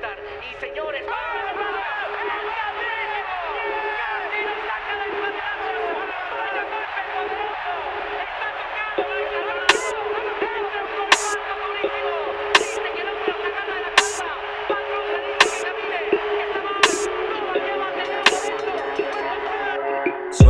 Y señores, Castillo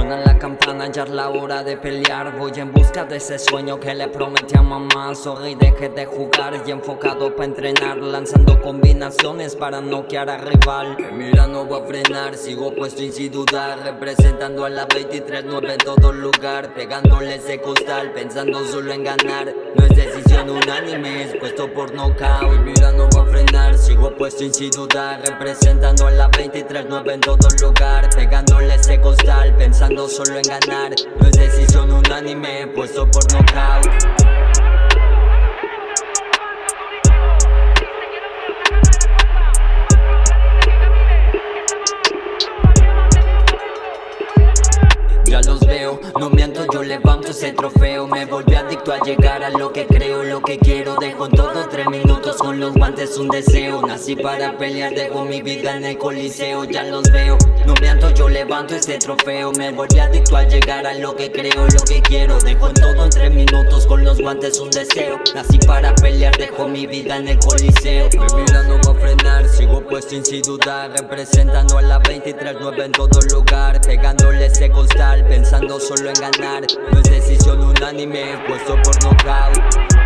momento. Suena la campana, ya es la hora de pelear. Voy en busca de ese sueño que le prometí a mamá. Sorry, deje de jugar y enfocado pa' entrenar Lanzando combinaciones para noquear al rival. Mira, no voy a frenar, sigo puesto y sin dudar Representando a la 23-9 en todo lugar Pegándole ese costal, pensando solo en ganar. No es decisión unánime, es puesto por knockout. Mira, no voy a frenar, sigo puesto y sin dudar Representando a la 23-9 en todo lugar Pegándole ese costal, pensando solo en ganar. No es decisión unánime, puesto por knockout Ya los veo, no miento, yo levanto ese trofeo. Me volví adicto a llegar a lo que creo, lo que quiero. Dejo todo tres minutos con los guantes un deseo. Nací para pelear, dejo mi vida en el coliseo. Ya los veo, no miento, yo levanto ese trofeo. Me volví adicto a llegar a lo que creo, lo que quiero. Dejo todo en tres minutos con los guantes un deseo. Nací para pelear, dejo mi vida en el coliseo. Me mira, sigo puesto y sin dudar Representando a la 23-9 en todo lugar Pegándole ese costal, pensando solo en ganar. No es decisión unánime, puesto por knockout